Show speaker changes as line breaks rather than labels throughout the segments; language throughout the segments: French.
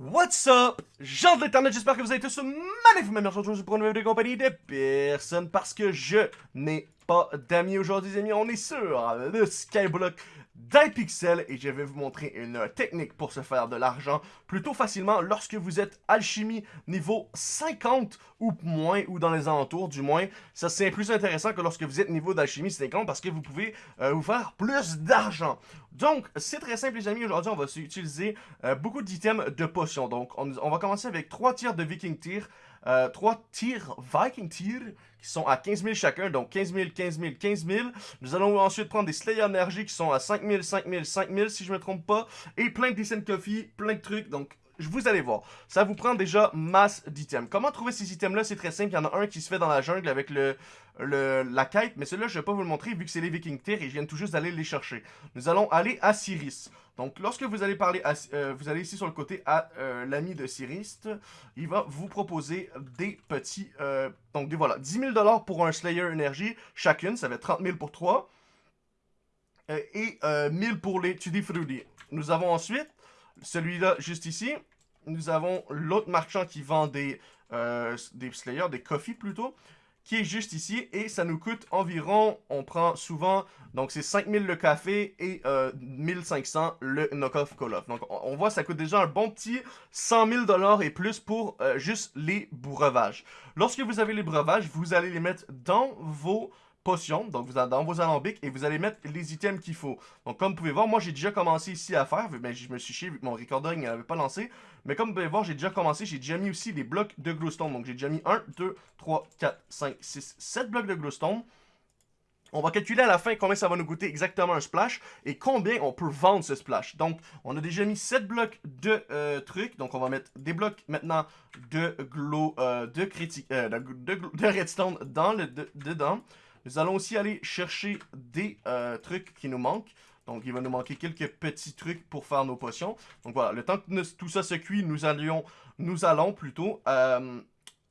What's up? Jean de l'internet, j'espère que vous avez tous magnifique même aujourd'hui pour une nouvelle compagnie de personne parce que je n'ai pas d'amis aujourd'hui, amis. On est sur le Skyblock d'iPixel et je vais vous montrer une technique pour se faire de l'argent plutôt facilement lorsque vous êtes alchimie niveau 50 ou moins, ou dans les alentours du moins. Ça c'est plus intéressant que lorsque vous êtes niveau d'alchimie 50 parce que vous pouvez euh, vous faire plus d'argent. Donc c'est très simple les amis, aujourd'hui on va utiliser euh, beaucoup d'items de potions. Donc on, va commencer avec 3 tirs de Viking Tier. Euh, trois tirs Viking Tier qui sont à 15 000 chacun, donc 15 000, 15 000, 15 000. Nous allons ensuite prendre des Slayer Energy qui sont à 5 000, 5 000, 5 000 si je me trompe pas, et plein de Decent Coffee, plein de trucs, donc vous allez voir. Ça vous prend déjà masse d'items. Comment trouver ces items-là? C'est très simple. Il y en a un qui se fait dans la jungle avec le, la quête. Mais celui-là, je ne vais pas vous le montrer vu que c'est les Viking Tier et je viens tout juste d'aller les chercher. Nous allons aller à Siris. Donc, lorsque vous allez parler à, euh, vous allez ici sur le côté à euh, l'ami de Sirist, il va vous proposer des petits, euh, donc voilà, 10 000 pour un Slayer Energy chacune, ça va être 30 000 pour 3, et 1000 pour les Tutti Frutti. Nous avons ensuite celui-là juste ici, nous avons l'autre marchand qui vend des, des Slayers, des Coffee plutôt, qui est juste ici et ça nous coûte environ, on prend souvent, donc c'est 5000 le café et euh, 1500 le knockoff call-off. Donc on, voit ça coûte déjà un bon petit 100 000 dollars et plus pour euh, juste les breuvages. Lorsque vous avez les breuvages, vous allez les mettre dans vos potions, donc vous dans vos alambics, et vous allez mettre les items qu'il faut. Donc comme vous pouvez voir, moi j'ai déjà commencé ici à faire, mais je me suis chié vu que mon recording n'avait pas lancé, mais comme vous pouvez voir, j'ai déjà commencé, j'ai déjà mis aussi des blocs de glowstone, donc j'ai déjà mis 1, 2, 3, 4, 5, 6, 7 blocs de glowstone. On va calculer à la fin combien ça va nous coûter exactement un splash et combien on peut vendre ce splash. Donc, on a déjà mis 7 blocs de euh, trucs. Donc, on va mettre des blocs maintenant de glow, euh, de, critique, euh, de, redstone dans le, dedans. Nous allons aussi aller chercher des euh, trucs qui nous manquent. Donc, il va nous manquer quelques petits trucs pour faire nos potions. Donc, voilà. Le temps que tout ça se cuit, nous, allions, nous allons plutôt euh,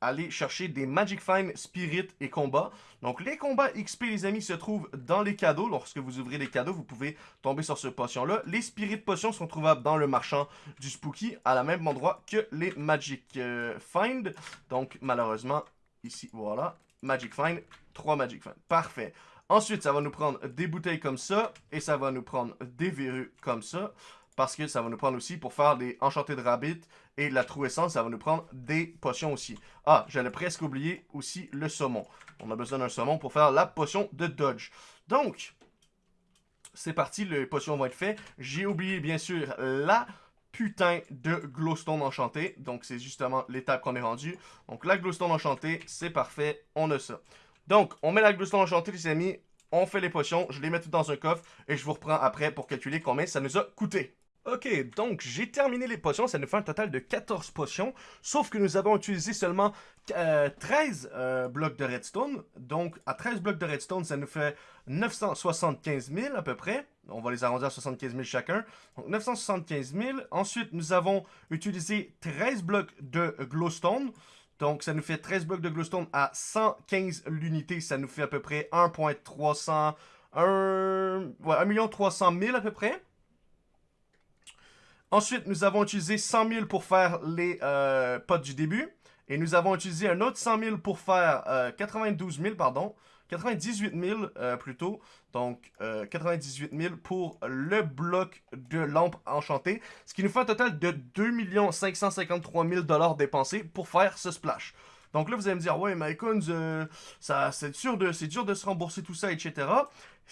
aller chercher des Magic Find, Spirit et combats. Donc, les combats XP, les amis, se trouvent dans les cadeaux. Lorsque vous ouvrez les cadeaux, vous pouvez tomber sur ce potion-là. Les Spirit Potions sont trouvables dans le marchand du Spooky, à la même endroit que les Magic euh, Find. Donc, malheureusement, ici, voilà. Magic Find, 3 Magic Find. Parfait. Ensuite, ça va nous prendre des bouteilles comme ça, et ça va nous prendre des verrues comme ça, parce que ça va nous prendre aussi pour faire des enchantés de rabbit, et la true essence, ça va nous prendre des potions aussi. Ah, j'allais presque oublier aussi le saumon. On a besoin d'un saumon pour faire la potion de dodge. Donc, c'est parti, les potions vont être faites. J'ai oublié, bien sûr, la putain de glowstone enchanté. Donc, c'est justement l'étape qu'on est rendu. Donc, la glowstone enchantée, c'est parfait. On a ça. Donc, on met la glowstone enchantée, les amis. On fait les potions. Je les mets toutes dans un coffre. Et je vous reprends après pour calculer combien ça nous a coûté. Ok, donc j'ai terminé les potions, ça nous fait un total de 14 potions, sauf que nous avons utilisé seulement 13 euh, euh, blocs de redstone, donc à 13 blocs de redstone, ça nous fait 975 000 à peu près, on va les arrondir à 75 000 chacun, donc 975 000, ensuite nous avons utilisé 13 blocs de glowstone, donc ça nous fait 13 blocs de glowstone à 115 l'unité, ça nous fait à peu près 1.300, 1, ouais, 1 300 000 à peu près, Ensuite, nous avons utilisé 100 000 pour faire les euh, potes du début. Et nous avons utilisé un autre 100 000 pour faire 92 euh, 000, pardon. 98 000 euh, plutôt. Donc, 98 000 pour le bloc de lampe enchantée. Ce qui nous fait un total de 2 553 000 dépensés pour faire ce splash. Donc là, vous allez me dire, ouais, MyCoins, ça, c'est de, dur de se rembourser tout ça, etc.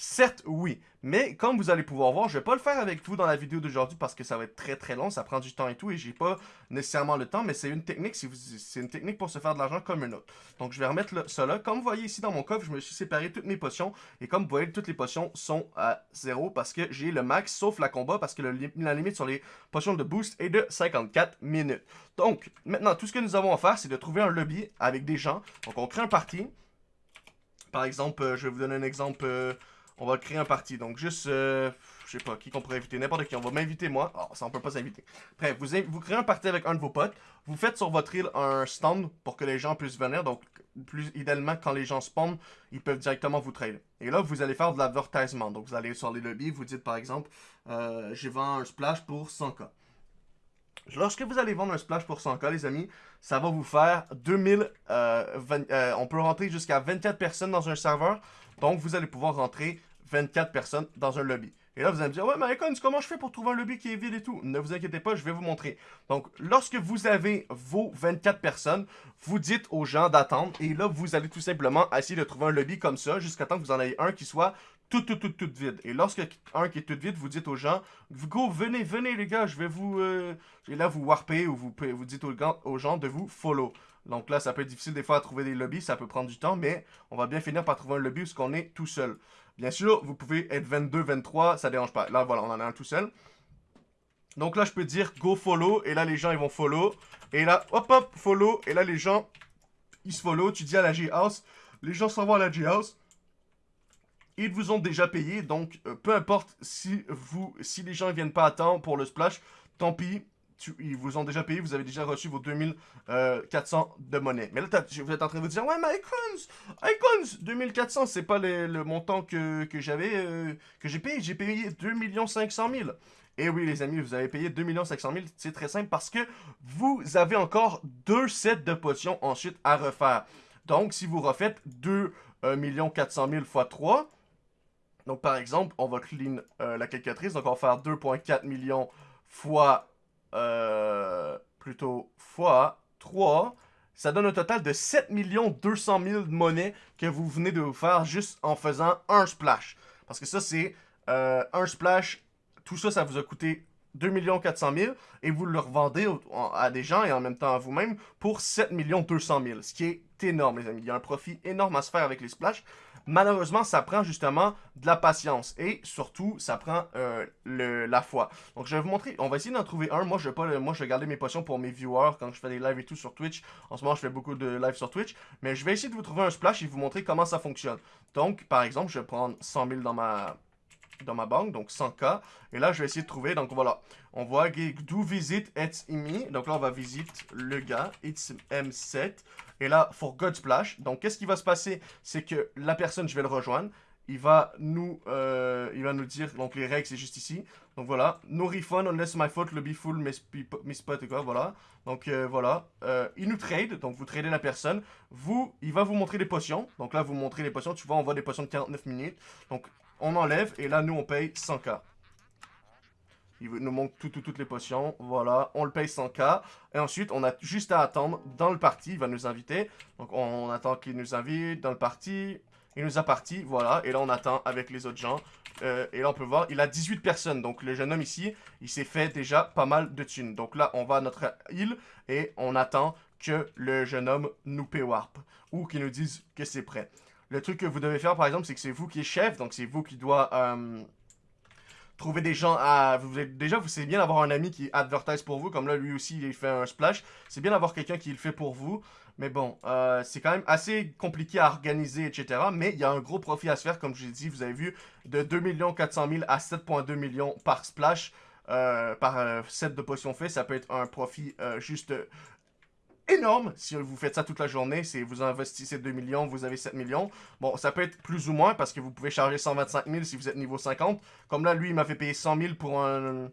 Certes, oui. Mais comme vous allez pouvoir voir, je vais pas le faire avec vous dans la vidéo d'aujourd'hui parce que ça va être très très long, ça prend du temps et tout et j'ai pas nécessairement le temps, mais c'est une technique, c'est une technique pour se faire de l'argent comme une autre. Donc je vais remettre cela. Comme vous voyez ici dans mon coffre, je me suis séparé toutes mes potions et comme vous voyez, toutes les potions sont à zéro parce que j'ai le max sauf la combat parce que la limite sur les potions de boost est de 54 minutes. Donc maintenant, tout ce que nous avons à faire, c'est de trouver un lobby avec des gens. Donc on crée un parti. Par exemple, euh, je vais vous donner un exemple... Euh, on va créer un parti. Donc, juste, euh, je sais pas, qui qu'on pourrait inviter, n'importe qui. On va m'inviter, moi. Oh, ça, on peut pas s'inviter. Bref, vous, vous créez un parti avec un de vos potes. Vous faites sur votre île un stand pour que les gens puissent venir. Donc, plus idéalement, quand les gens spawnent, ils peuvent directement vous trade. Et là, vous allez faire de l'advertisement. Donc, vous allez sur les lobbies, vous dites, par exemple, euh, j'ai un splash pour 100k. Lorsque vous allez vendre un splash pour 100k, les amis, ça va vous faire 2000... Euh, euh, on peut rentrer jusqu'à 24 personnes dans un serveur. Donc, vous allez pouvoir rentrer 24 personnes dans un lobby. Et là, vous allez me dire, ouais, mais Icons, comment je fais pour trouver un lobby qui est vide et tout? Ne vous inquiétez pas, je vais vous montrer. Donc, lorsque vous avez vos 24 personnes, vous dites aux gens d'attendre. Et là, vous allez tout simplement essayer de trouver un lobby comme ça, jusqu'à temps que vous en ayez un qui soit tout, tout, tout, tout vide. Et lorsque un qui est tout vide, vous dites aux gens, go, venez, venez les gars, je vais vous... Euh... Et là, vous warpez ou vous, vous dites aux, gens de vous follow. Donc là, ça peut être difficile des fois à trouver des lobbies, ça peut prendre du temps, mais on va bien finir par trouver un lobby où qu'on est tout seul. Bien sûr, vous pouvez être 22, 23, ça dérange pas. Là, voilà, on en a un tout seul. Donc là, je peux dire go follow, et là, les gens, ils vont follow. Et là, hop, hop, follow, et là, les gens, ils se follow. Tu dis à la G-House, les gens s'en vont à la G-House. Ils vous ont déjà payé, donc euh, peu importe si vous, si les gens ne viennent pas à temps pour le splash, tant pis, ils vous ont déjà payé, vous avez déjà reçu vos 2400 euh, de monnaie. Mais là, vous êtes en train de vous dire, ouais, mais Icons, Icons, 2400, c'est pas le, montant que, j'avais, euh, que j'ai payé. J'ai payé 2 500 000. Et oui, les amis, vous avez payé 2 500 000. C'est très simple parce que vous avez encore deux sets de potions ensuite à refaire. Donc, si vous refaites 2 400 000 x 3, donc par exemple, on va clean euh, la calculatrice. Donc, on va faire 2,4 millions fois euh, plutôt fois 3, ça donne un total de 7 200 000 de monnaie que vous venez de vous faire juste en faisant un splash. Parce que ça, c'est euh, un splash. Tout ça, ça vous a coûté 2 400 000 et vous le revendez à des gens et en même temps à vous-même pour 7 200 000. Ce qui est énorme, les amis. Il y a un profit énorme à se faire avec les splashs. Malheureusement, ça prend justement de la patience et surtout, ça prend euh, le, la foi. Donc, je vais vous montrer. On va essayer d'en trouver un. Moi, je vais pas, moi, je vais garder mes potions pour mes viewers quand je fais des lives et tout sur Twitch. En ce moment, je fais beaucoup de lives sur Twitch. Mais je vais essayer de vous trouver un splash et vous montrer comment ça fonctionne. Donc, par exemple, je vais prendre 100 000 dans ma dans ma banque, donc 100k. Et là, je vais essayer de trouver, donc voilà, on voit do visit et imi. Donc là, on va visiter le gars, it's M7. Et là, for God Splash. Donc, qu'est-ce qui va se passer? C'est que la personne, je vais le rejoindre. Il va nous, euh, il va nous dire, donc les règles, c'est juste ici. Donc voilà, no refund unless my fault, lobby full, spot et quoi, voilà. Donc euh, voilà, euh, il nous trade, donc vous tradez la personne. Vous, il va vous montrer les potions. Donc là, vous montrez les potions. Tu vois, on voit des potions de 49 minutes. Donc on enlève et là, nous, on paye 100k. Il nous montre toutes les potions. Voilà, on le paye 100k. Et ensuite, on a juste à attendre dans le parti. Il va nous inviter. Donc, on attend qu'il nous invite dans le parti. Il nous a parti, voilà. Et là, on attend avec les autres gens. Euh, et là, on peut voir, il a 18 personnes. Donc, le jeune homme ici, il s'est fait déjà pas mal de thunes. Donc là, on va à notre île et on attend que le jeune homme nous paye warp. Ou qu'il nous dise que c'est prêt. Le truc que vous devez faire, par exemple, c'est que c'est vous qui êtes chef. Donc, c'est vous qui doit... Euh, trouver des gens à... Vous déjà, c'est bien d'avoir un ami qui advertise pour vous, comme là, lui aussi, il fait un splash. C'est bien d'avoir quelqu'un qui le fait pour vous. Mais bon, euh, c'est quand même assez compliqué à organiser, etc. Mais il y a un gros profit à se faire, comme je l'ai dit, vous avez vu, de 2 400 000 à 7,2 millions par splash. Euh, par set de potions fait, ça peut être un profit juste énorme si vous faites ça toute la journée. C'est vous investissez 2 millions, vous avez 7 millions. Bon, ça peut être plus ou moins parce que vous pouvez charger 125 000 si vous êtes niveau 50. Comme là, lui, il m'a fait payer 100 000 pour un,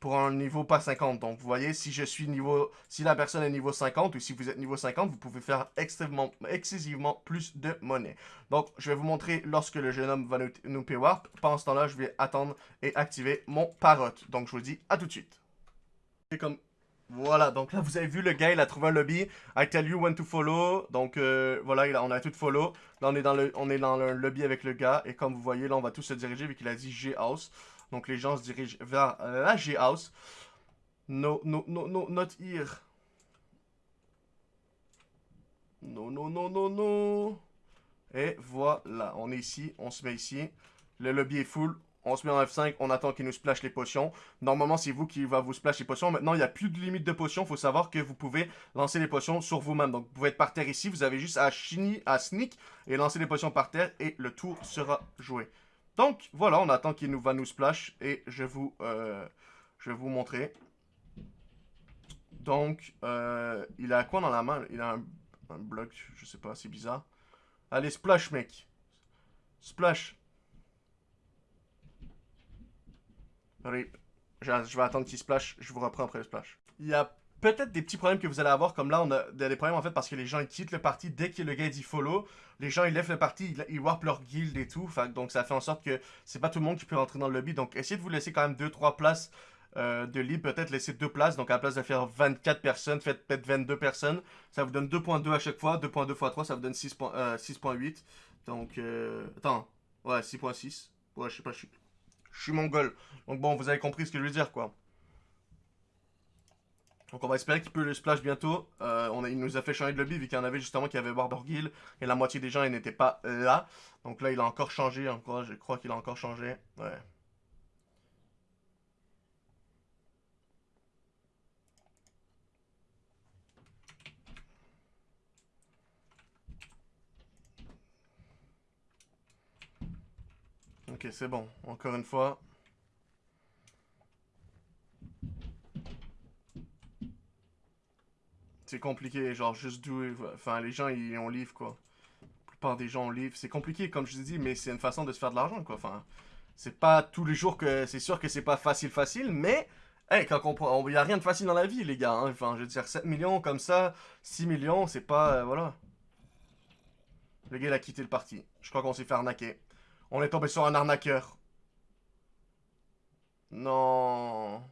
pour un niveau pas 50. Donc, vous voyez, si je suis niveau... Si la personne est niveau 50 ou si vous êtes niveau 50, vous pouvez faire extrêmement, excessivement plus de monnaie. Donc, je vais vous montrer lorsque le jeune homme va nous, nous warp. Pendant ce temps-là, je vais attendre et activer mon parrot. Donc, je vous dis à tout de suite. Et comme voilà, donc là, vous avez vu, le gars, il a trouvé un lobby. I tell you when to follow. Donc, euh, voilà, on a tout follow. Là, on est, dans le, on est dans le lobby avec le gars. Et comme vous voyez, là, on va tous se diriger vu qu'il a dit G-House. Donc, les gens se dirigent vers la G-House. No, no, no, no, not here. No, no, no, no, no. Et voilà, on est ici, on se met ici. Le lobby est full, on se met en F5, on attend qu'il nous splash les potions. Normalement, c'est vous qui va vous splash les potions. Maintenant, il n'y a plus de limite de potions. Il faut savoir que vous pouvez lancer les potions sur vous-même. Donc, vous pouvez être par terre ici. Vous avez juste à, chini, à sneak et lancer les potions par terre et le tour sera joué. Donc, voilà, on attend qu'il nous va nous splash et je vous, euh, vais vous montrer. Donc, euh, il a quoi dans la main? Il a un, un bloc, je sais pas, c'est bizarre. Allez, splash, mec. Splash. Je, vais attendre qu'il splash, je vous reprends après le splash. Il y a peut-être des petits problèmes que vous allez avoir, comme là, on a des problèmes en fait parce que les gens ils quittent le parti dès que le gars dit follow. Les gens ils lèvent le parti, ils, ils warpent leur guild et tout. Donc ça fait en sorte que c'est pas tout le monde qui peut rentrer dans le lobby. Donc essayez de vous laisser quand même 2-3 places euh, de libre. Peut-être laisser 2 places. Donc à la place de faire 24 personnes, faites peut-être 22 personnes. Ça vous donne 2.2 à chaque fois. 2.2 x 3, ça vous donne 6.8. Euh, donc, euh, attends. Ouais, 6.6. Ouais, je sais pas, je suis, je suis mongol. Donc bon, vous avez compris ce que je veux dire, quoi. Donc on va espérer qu'il peut le splash bientôt. Euh, il nous a fait changer de lobby vu qu'il y en avait justement qui avait Barbergill et la moitié des gens ils n'étaient pas là. Donc là il a encore changé, encore, je crois qu'il a encore changé. Ouais. Ok, c'est bon. Encore une fois. C'est compliqué, genre juste d'où... Enfin, les gens, ils ont livre, quoi. La plupart des gens ont livre. C'est compliqué, comme je dis, mais c'est une façon de se faire de l'argent, quoi. Enfin, c'est pas tous les jours que... C'est sûr que c'est pas facile, facile, mais... Hey, quand on... Il y a rien de facile dans la vie, les gars. Hein. Enfin, je veux dire, 7 millions comme ça, 6 millions, c'est pas... Euh, voilà. Le gars, il a quitté le parti. Je crois qu'on s'est fait arnaquer. On est tombé sur un arnaqueur. Non...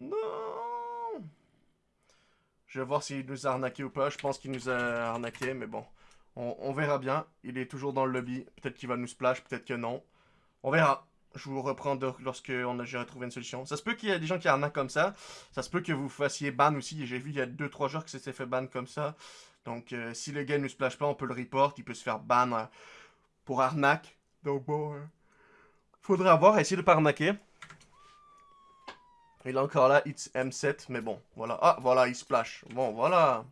Non Je vais voir s'il nous a arnaqué ou pas. Je pense qu'il nous a arnaqué, mais bon. On, verra bien. Il est toujours dans le lobby. Peut-être qu'il va nous splash, peut-être que non. On verra. Je vous reprends lorsque j'aurai trouvé une solution. Ça se peut qu'il y ait des gens qui arnaquent comme ça. Ça se peut que vous fassiez ban aussi. J'ai vu il y a 2-3 jours que c'était fait ban comme ça. Donc, euh, si le gars ne nous splash pas, on peut le report. Il peut se faire ban euh, pour arnaque. Donc, bon... Euh, faudra voir. Essayer de pas arnaquer. Il est encore là, it's M7, mais bon, voilà. Ah, voilà, il splash. Bon, voilà.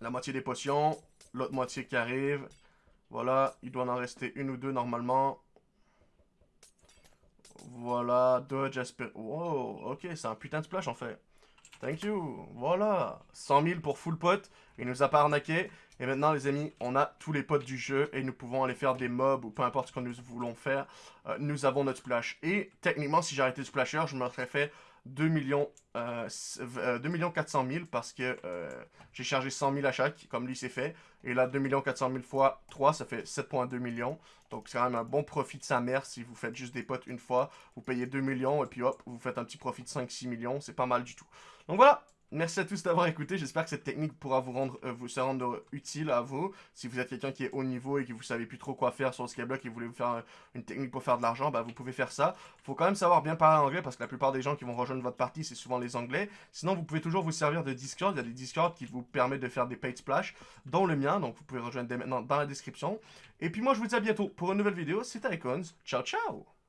La moitié des potions, l'autre moitié qui arrive. Voilà, il doit en rester une ou deux normalement. Voilà, dodge, aspire... Wow, ok, c'est un putain de splash en fait. Thank you. Voilà. 100 000 pour full pot. Il nous a pas arnaqué. Et maintenant, les amis, on a tous les potes du jeu et nous pouvons aller faire des mobs ou peu importe ce que nous voulons faire. Euh, nous avons notre splash. Et techniquement, si j'arrêtais le splasher, je me serais fait 2 millions, euh, 2 millions 400 000 parce que euh, j'ai chargé 100 000 à chaque, comme lui s'est fait. Et là, 2 millions 400 000 fois 3, ça fait 7,2 millions. Donc c'est quand même un bon profit de sa mère si vous faites juste des potes une fois. Vous payez 2 millions et puis hop, vous faites un petit profit de 5-6 millions. C'est pas mal du tout. Donc voilà, Merci à tous d'avoir écouté. J'espère que cette technique pourra vous rendre, euh, vous se rendre utile à vous. Si vous êtes quelqu'un qui est haut niveau et que vous savez plus trop quoi faire sur le Skyblock et vous voulez vous faire une technique pour faire de l'argent, bah, vous pouvez faire ça. Faut quand même savoir bien parler anglais parce que la plupart des gens qui vont rejoindre votre partie, c'est souvent les anglais. Sinon, vous pouvez toujours vous servir de Discord. Il y a des Discord qui vous permettent de faire des paid splash, dont le mien. Donc, vous pouvez rejoindre dès maintenant dans la description. Et puis moi, je vous dis à bientôt pour une nouvelle vidéo. C'était Icons. Ciao, ciao